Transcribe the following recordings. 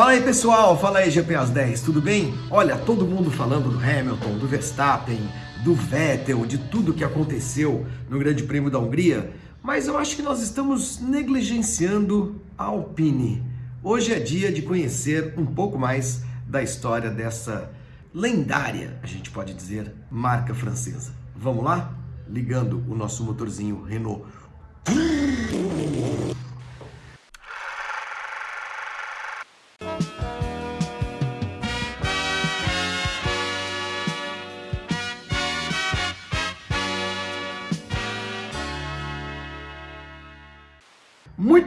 Fala aí pessoal, fala aí GPAs 10, tudo bem? Olha, todo mundo falando do Hamilton, do Verstappen, do Vettel, de tudo que aconteceu no Grande Prêmio da Hungria, mas eu acho que nós estamos negligenciando a Alpine. Hoje é dia de conhecer um pouco mais da história dessa lendária, a gente pode dizer, marca francesa. Vamos lá? Ligando o nosso motorzinho Renault.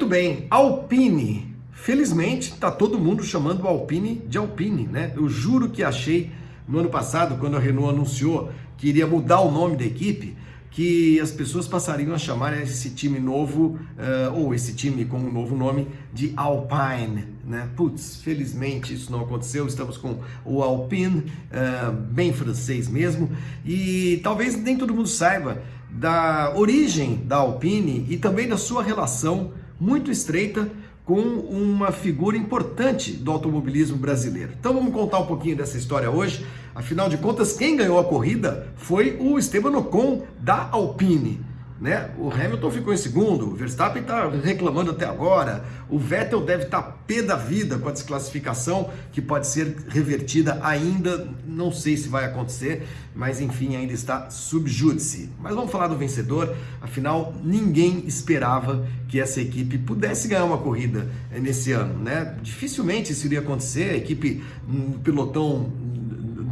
Muito bem, Alpine. Felizmente, está todo mundo chamando o Alpine de Alpine, né? Eu juro que achei no ano passado, quando a Renault anunciou que iria mudar o nome da equipe, que as pessoas passariam a chamar esse time novo, uh, ou esse time com um novo nome, de Alpine, né? Putz, felizmente isso não aconteceu, estamos com o Alpine, uh, bem francês mesmo, e talvez nem todo mundo saiba da origem da Alpine e também da sua relação muito estreita com uma figura importante do automobilismo brasileiro. Então vamos contar um pouquinho dessa história hoje. Afinal de contas, quem ganhou a corrida foi o Esteban Ocon da Alpine. Né? O Hamilton ficou em segundo, o Verstappen está reclamando até agora, o Vettel deve estar tá pé da vida com a desclassificação que pode ser revertida ainda, não sei se vai acontecer, mas enfim, ainda está subjúdice. Mas vamos falar do vencedor, afinal, ninguém esperava que essa equipe pudesse ganhar uma corrida nesse ano, né? Dificilmente isso iria acontecer, a equipe, um pelotão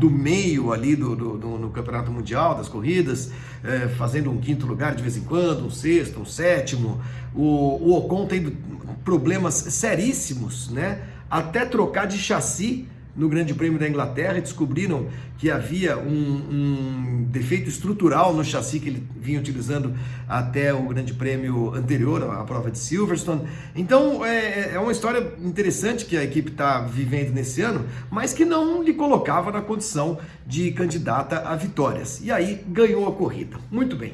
do meio ali do, do, do, no Campeonato Mundial das corridas, é, fazendo um quinto lugar de vez em quando, um sexto, um sétimo. O, o Ocon tendo problemas seríssimos, né? Até trocar de chassi no Grande Prêmio da Inglaterra e descobriram que havia um, um, defeito estrutural no chassi que ele vinha utilizando até o Grande Prêmio anterior, a prova de Silverstone. Então é, é uma história interessante que a equipe está vivendo nesse ano, mas que não lhe colocava na condição de candidata a vitórias. E aí ganhou a corrida. Muito bem.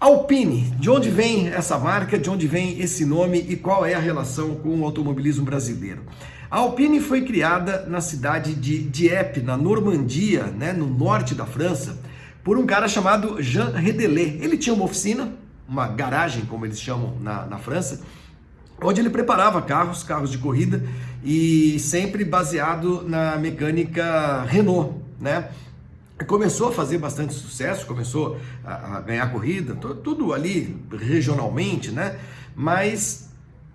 Alpine, de onde vem essa marca, de onde vem esse nome e qual é a relação com o automobilismo brasileiro? A Alpine foi criada na cidade de Dieppe, na Normandia, né, no norte da França, por um cara chamado Jean Redelé. Ele tinha uma oficina, uma garagem, como eles chamam na, na França, onde ele preparava carros, carros de corrida, e sempre baseado na mecânica Renault, né? Começou a fazer bastante sucesso, começou a, ganhar corrida, tudo ali regionalmente, né? Mas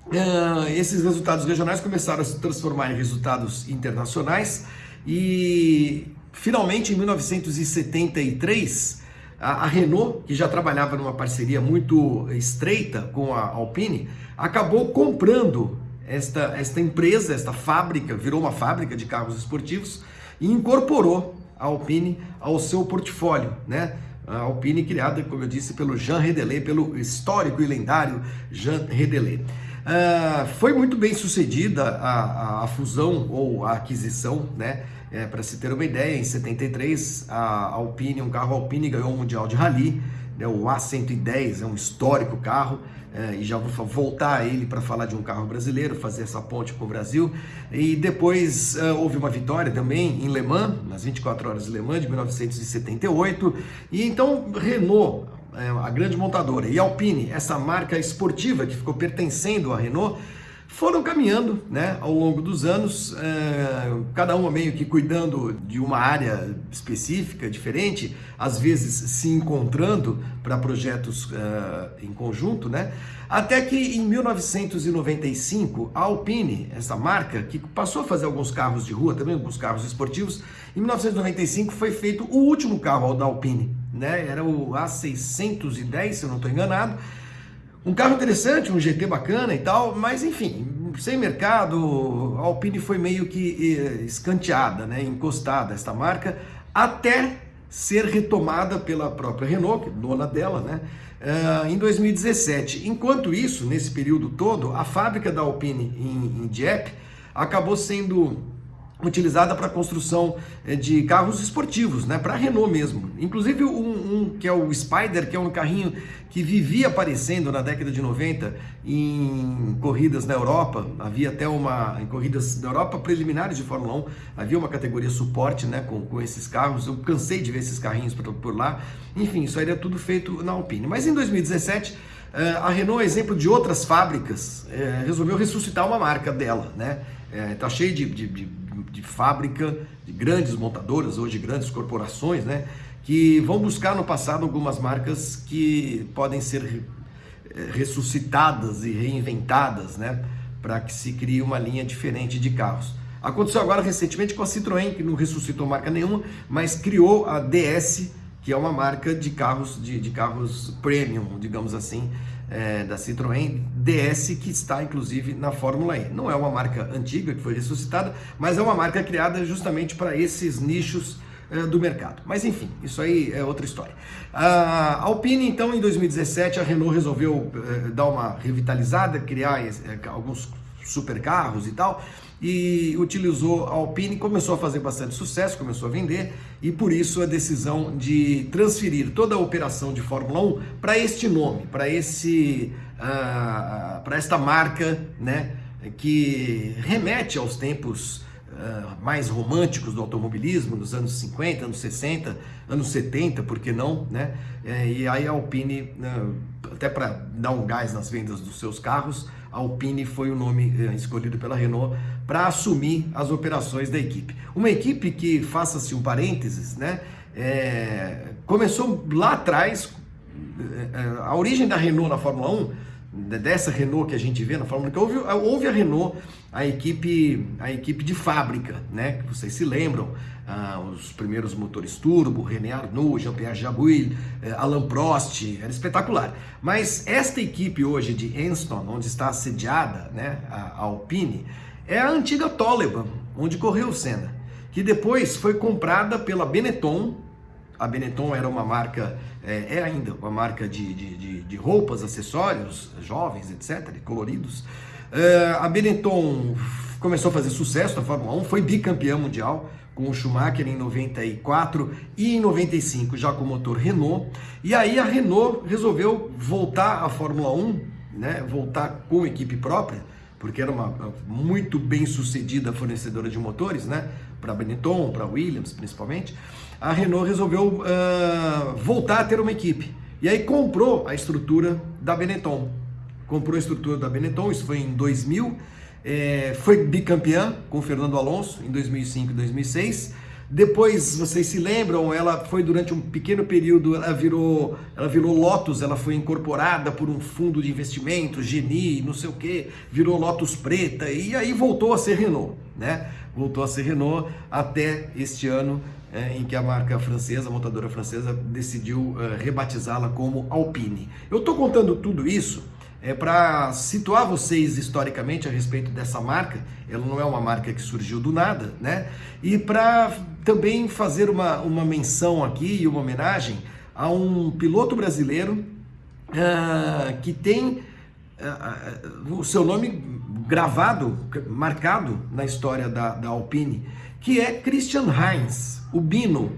Uh, esses resultados regionais começaram a se transformar em resultados internacionais e finalmente em 1973 a, a, Renault, que já trabalhava numa parceria muito estreita com a Alpine, acabou comprando esta, esta empresa, esta fábrica, virou uma fábrica de carros esportivos e incorporou a Alpine ao seu portfólio, né? A Alpine criada, como eu disse, pelo Jean Redelé, pelo histórico e lendário Jean Redelé. Uh, foi muito bem sucedida a, a, a fusão ou a aquisição, né? É, Para se ter uma ideia, em 73 a Alpine, um carro Alpine ganhou o Mundial de Rally, né? o A110 é um histórico carro, é, e já vou voltar a ele para falar de um carro brasileiro, fazer essa ponte com o Brasil. E depois uh, houve uma vitória também em Le Mans, nas 24 horas de Le Mans de 1978. E então Renault é, a grande montadora, e Alpine, essa marca esportiva que ficou pertencendo à Renault, foram caminhando né, ao longo dos anos, é, cada uma meio que cuidando de uma área específica, diferente, às vezes se encontrando para projetos é, em conjunto, né? Até que em 1995, a Alpine, essa marca, que passou a fazer alguns carros de rua, também alguns carros esportivos, em 1995 foi feito o último carro da Alpine, né? Era o A610, se eu não estou enganado, um carro interessante, um GT bacana e tal, mas enfim, sem mercado, a Alpine foi meio que eh, escanteada, né, encostada esta marca, até ser retomada pela própria Renault, é dona dela, né, uh, em 2017. Enquanto isso, nesse período todo, a fábrica da Alpine em, em Dieppe acabou sendo utilizada para construção eh, de carros esportivos, né, para Renault mesmo. Inclusive um, um, que é o Spider, que é um carrinho que vivia aparecendo na década de 90 em corridas na Europa, havia até uma em corridas na Europa preliminares de Fórmula 1, havia uma categoria suporte, né, com, com esses carros. Eu cansei de ver esses carrinhos por, por lá. Enfim, isso aí era tudo feito na Alpine. Mas em 2017 eh, a Renault, exemplo de outras fábricas, eh, resolveu ressuscitar uma marca dela, né? Está cheio de, de, de de fábrica, de grandes montadoras, hoje grandes corporações, né? Que vão buscar no passado algumas marcas que podem ser eh, ressuscitadas e reinventadas, né? Para que se crie uma linha diferente de carros. Aconteceu agora recentemente com a Citroën, que não ressuscitou marca nenhuma, mas criou a DS, que é uma marca de carros, de, de carros premium, digamos assim, é, da Citroën DS, que está inclusive na Fórmula E. Não é uma marca antiga que foi ressuscitada, mas é uma marca criada justamente para esses nichos é, do mercado. Mas enfim, isso aí é outra história. A Alpine, então, em 2017, a Renault resolveu é, dar uma revitalizada, criar é, alguns supercarros e tal, e utilizou a Alpine, começou a fazer bastante sucesso, começou a vender, e por isso a decisão de transferir toda a operação de Fórmula 1 para este nome, para esse uh, para esta marca, né, que remete aos tempos uh, mais românticos do automobilismo, nos anos 50, anos 60, anos 70, por que não, né? É, e aí a Alpine, uh, até para dar um gás nas vendas dos seus carros, Alpine foi o nome eh, escolhido pela Renault para assumir as operações da equipe. Uma equipe que, faça-se um parênteses, né, é, começou lá atrás, eh, a origem da Renault na Fórmula 1, dessa Renault que a gente vê na Fórmula 1, houve, houve a Renault, a equipe, a equipe de fábrica, né, que vocês se lembram, ah, os primeiros motores turbo, René Arnoux, Jean-Pierre Jabouille, eh, Alain Prost, era espetacular. Mas esta equipe hoje de Enston, onde está assediada né, a, Alpine, é a antiga Toleman, onde correu o Senna, que depois foi comprada pela Benetton. A Benetton era uma marca, é, é ainda uma marca de, de, de, roupas, acessórios, jovens, etc., coloridos. É, a Benetton começou a fazer sucesso na Fórmula 1, foi bicampeã mundial, com o Schumacher em 94 e em 95 já com o motor Renault. E aí a Renault resolveu voltar à Fórmula 1, né, voltar com equipe própria, porque era uma muito bem sucedida fornecedora de motores, né, para Benetton, para Williams principalmente. A Renault resolveu uh, voltar a ter uma equipe. E aí comprou a estrutura da Benetton. Comprou a estrutura da Benetton, isso foi em 2000 é, foi bicampeã com Fernando Alonso em 2005 e 2006. Depois, vocês se lembram, ela foi durante um pequeno período, ela virou, ela virou Lotus, ela foi incorporada por um fundo de investimento, Geni, não sei o que, virou Lotus Preta e aí voltou a ser Renault, né? Voltou a ser Renault até este ano é, em que a marca francesa, a montadora francesa, decidiu é, rebatizá-la como Alpine. Eu estou contando tudo isso é para situar vocês historicamente a respeito dessa marca. Ela não é uma marca que surgiu do nada, né? E para também fazer uma, uma menção aqui e uma homenagem a um piloto brasileiro uh, que tem uh, uh, o seu nome gravado, marcado na história da, da Alpine, que é Christian Heinz, o Bino,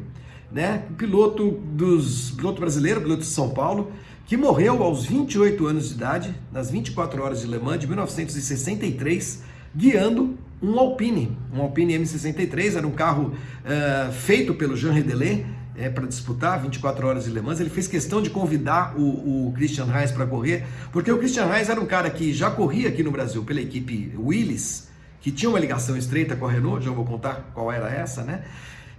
né? Piloto dos piloto brasileiro, piloto de São Paulo, que morreu aos 28 anos de idade, nas 24 horas de Le Mans de 1963, guiando um Alpine, um Alpine M63, era um carro uh, feito pelo Jean Redelé, é, para disputar 24 horas de Le Mans, ele fez questão de convidar o, o Christian Reis para correr, porque o Christian Reis era um cara que já corria aqui no Brasil pela equipe Willis, que tinha uma ligação estreita com a Renault, já vou contar qual era essa, né?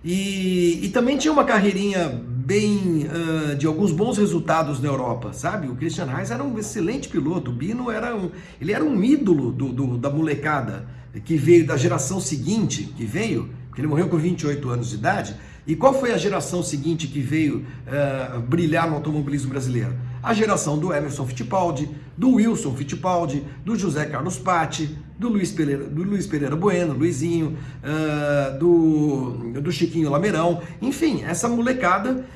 E, e também tinha uma carreirinha bem uh, de alguns bons resultados na Europa, sabe? O Christian Reis era um excelente piloto, o Bino era um, ele era um ídolo do, do, da molecada que veio da geração seguinte, que veio, porque ele morreu com 28 anos de idade. E qual foi a geração seguinte que veio uh, brilhar no automobilismo brasileiro? A geração do Emerson Fittipaldi, do Wilson Fittipaldi, do José Carlos Patti, do Luiz Pereira, do Luiz Pereira Bueno, Luizinho, uh, do, do Chiquinho Lameirão, enfim, essa molecada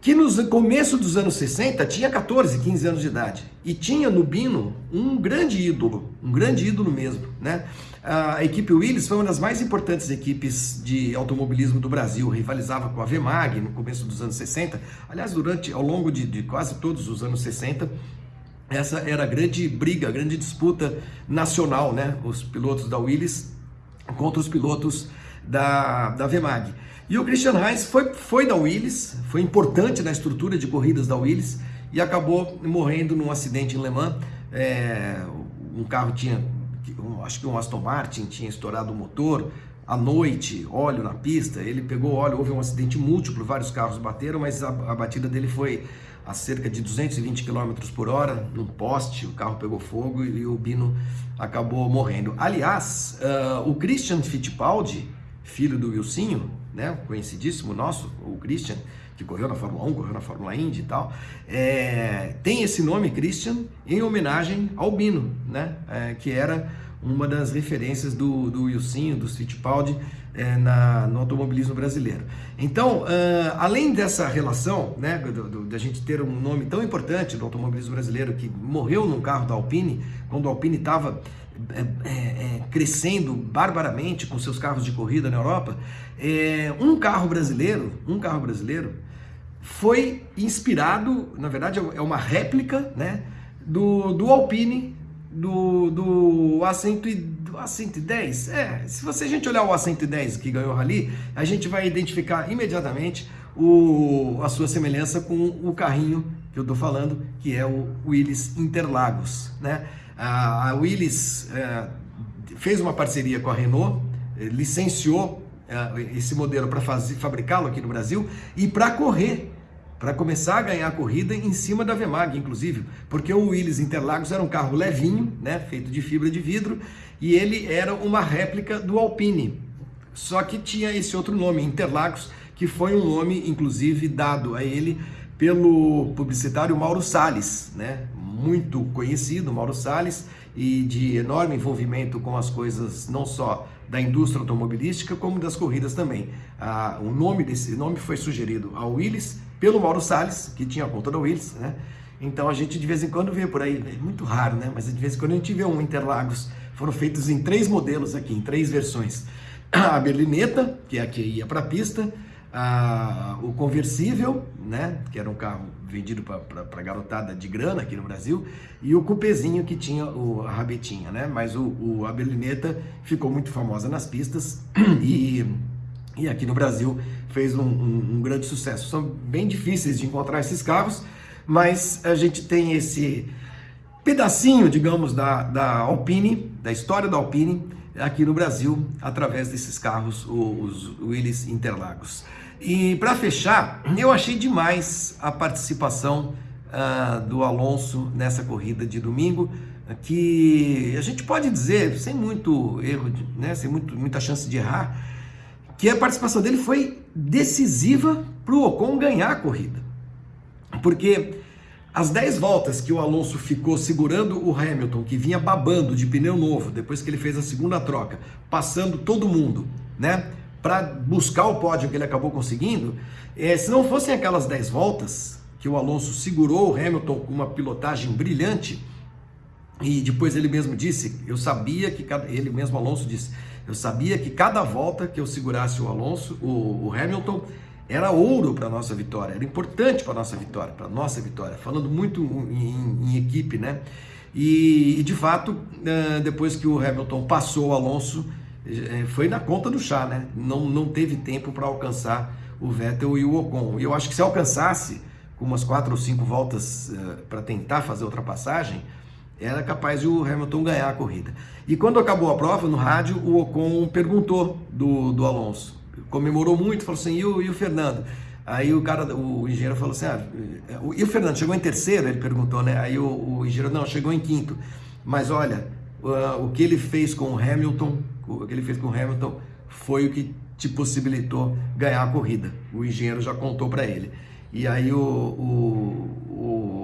que no começo dos anos 60 tinha 14, 15 anos de idade e tinha no Bino um grande ídolo, um grande ídolo mesmo, né? A equipe Willis foi uma das mais importantes equipes de automobilismo do Brasil, rivalizava com a Vemag no começo dos anos 60. Aliás, durante ao longo de, de quase todos os anos 60, essa era a grande briga, a grande disputa nacional, né? Os pilotos da Willis contra os pilotos da, da Vemag. E o Christian Heinz foi, foi da Willis, foi importante na estrutura de corridas da Willis e acabou morrendo num acidente em Le Mans. É, um carro tinha, acho que um Aston Martin tinha estourado o motor, à noite, óleo na pista, ele pegou óleo, houve um acidente múltiplo, vários carros bateram, mas a, a batida dele foi a cerca de 220 km por hora, num poste, o carro pegou fogo e, e o Bino acabou morrendo. Aliás, uh, o Christian Fittipaldi, filho do Wilsinho, né, conhecidíssimo nosso, o Christian, que correu na Fórmula 1, correu na Fórmula Indy e tal, é, tem esse nome Christian em homenagem ao Bino, né, é, que era uma das referências do, do Wilsinho, do Fittipaldi, é, na, no automobilismo brasileiro. Então, uh, além dessa relação, né, da gente ter um nome tão importante do automobilismo brasileiro que morreu num carro da Alpine, quando a Alpine estava é, é, é, crescendo barbaramente com seus carros de corrida na Europa, um carro brasileiro, um carro brasileiro foi inspirado, na verdade é uma réplica, né, do, do Alpine, do, do A110, A110. É, se você a gente olhar o A110 que ganhou o Rally, a gente vai identificar imediatamente o, a sua semelhança com o carrinho que eu estou falando, que é o Willys Interlagos, né? A, a Willys é, fez uma parceria com a Renault, é, licenciou é, esse modelo para fabricá-lo aqui no Brasil e para correr, para começar a ganhar a corrida em cima da Vemag, inclusive, porque o Willys Interlagos era um carro levinho, né, feito de fibra de vidro, e ele era uma réplica do Alpine. Só que tinha esse outro nome, Interlagos, que foi um nome, inclusive, dado a ele pelo publicitário Mauro Salles, né? muito conhecido, Mauro Salles, e de enorme envolvimento com as coisas não só da indústria automobilística, como das corridas também. Ah, o nome desse nome foi sugerido ao Willis pelo Mauro Salles, que tinha a conta da Willis, né? Então a gente de vez em quando vê por aí, é muito raro, né? Mas de vez em quando a gente vê um Interlagos. Foram feitos em três modelos aqui, em três versões. A berlineta, que é a que ia para a pista, o conversível, né, que era um carro vendido para garotada de grana aqui no Brasil, e o cupezinho que tinha o, a rabetinha, né, mas o, o, a berlineta ficou muito famosa nas pistas e, e aqui no Brasil fez um, um, um grande sucesso. São bem difíceis de encontrar esses carros, mas a gente tem esse pedacinho, digamos, da, da Alpine, da história da Alpine, aqui no Brasil, através desses carros, os Willys Interlagos. E para fechar, eu achei demais a participação uh, do Alonso nessa corrida de domingo, que a gente pode dizer, sem muito erro, né, sem muito, muita chance de errar, que a participação dele foi decisiva para o Ocon ganhar a corrida. Porque as 10 voltas que o Alonso ficou segurando o Hamilton, que vinha babando de pneu novo, depois que ele fez a segunda troca, passando todo mundo, né? para buscar o pódio que ele acabou conseguindo, é, se não fossem aquelas 10 voltas que o Alonso segurou o Hamilton com uma pilotagem brilhante, e depois ele mesmo disse, eu sabia que cada, ele mesmo Alonso disse, eu sabia que cada volta que eu segurasse o Alonso, o, o Hamilton, era ouro para nossa vitória, era importante para nossa vitória, para nossa vitória, falando muito em, em equipe, né? E, e, de fato, eh, depois que o Hamilton passou o Alonso, é, foi na conta do chá, né? Não, não teve tempo para alcançar o Vettel e o Ocon. E eu acho que se alcançasse com umas quatro ou cinco voltas é, para tentar fazer a ultrapassagem, era capaz de o Hamilton ganhar a corrida. E quando acabou a prova, no rádio, o Ocon perguntou do, do Alonso. Comemorou muito, falou assim, e o, e o Fernando? Aí o cara, o engenheiro falou assim, ah, e o Fernando chegou em terceiro? Ele perguntou, né? Aí o, o engenheiro, não, chegou em quinto. Mas olha, uh, o que ele fez com o Hamilton o que ele fez com o Hamilton foi o que te possibilitou ganhar a corrida. O engenheiro já contou para ele. E aí o, o,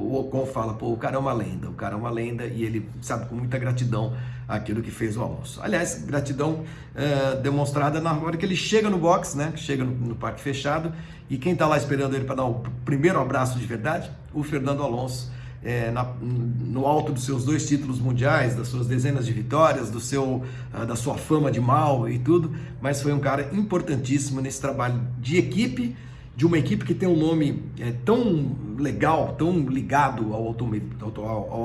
o Ocon fala, pô, o cara é uma lenda, o cara é uma lenda e ele sabe com muita gratidão aquilo que fez o Alonso. Aliás, gratidão é, demonstrada na hora que ele chega no box, né? Chega no, no parque fechado e quem está lá esperando ele para dar o primeiro abraço de verdade? O Fernando Alonso. É, na, no alto dos seus dois títulos mundiais, das suas dezenas de vitórias, do seu, uh, da sua fama de mal e tudo, mas foi um cara importantíssimo nesse trabalho de equipe, de uma equipe que tem um nome é, tão legal, tão ligado ao,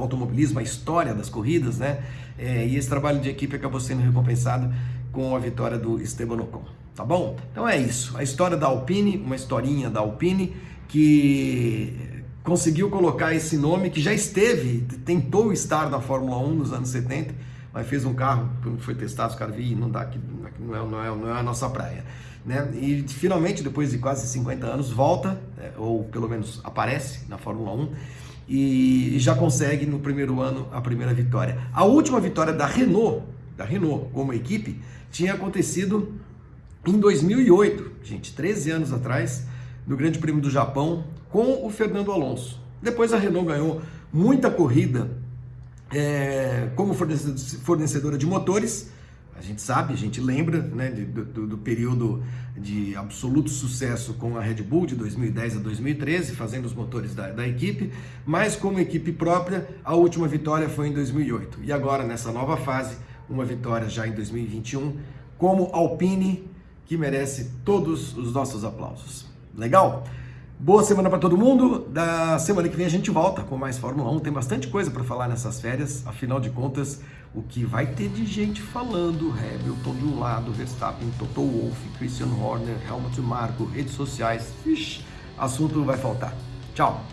automobilismo, à história das corridas, né? É, e esse trabalho de equipe acabou sendo recompensado com a vitória do Esteban Ocon, tá bom? Então é isso, a história da Alpine, uma historinha da Alpine que conseguiu colocar esse nome que já esteve, tentou estar na Fórmula 1 nos anos 70, mas fez um carro, quando foi testado, os caras viram, não dá, aqui, não, é, não, é, não é a nossa praia. Né? E finalmente, depois de quase 50 anos, volta, é, ou pelo menos aparece na Fórmula 1 e já consegue no primeiro ano a primeira vitória. A última vitória da Renault, da Renault como equipe, tinha acontecido em 2008, gente, 13 anos atrás, no Grande Prêmio do Japão, com o Fernando Alonso. Depois a Renault ganhou muita corrida é, como fornecedora de motores, gente sabe, a gente lembra né, do, do, período de absoluto sucesso com a Red Bull de 2010 a 2013, fazendo os motores da, da, equipe, mas como equipe própria, a última vitória foi em 2008. E agora, nessa nova fase, uma vitória já em 2021, como Alpine, que merece todos os nossos aplausos. Legal? Boa semana para todo mundo. Da semana que vem a gente volta com mais Fórmula 1. Tem bastante coisa para falar nessas férias. Afinal de contas, o que vai ter de gente falando, Hamilton de um lado, Verstappen, Toto Wolff, Christian Horner, Helmut Marko, redes sociais, Ixi, assunto vai faltar. Tchau!